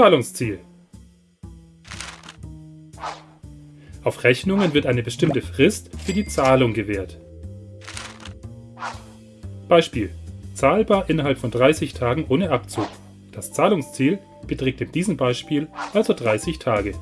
Zahlungsziel. Auf Rechnungen wird eine bestimmte Frist für die Zahlung gewährt. Beispiel. Zahlbar innerhalb von 30 Tagen ohne Abzug. Das Zahlungsziel beträgt in diesem Beispiel also 30 Tage.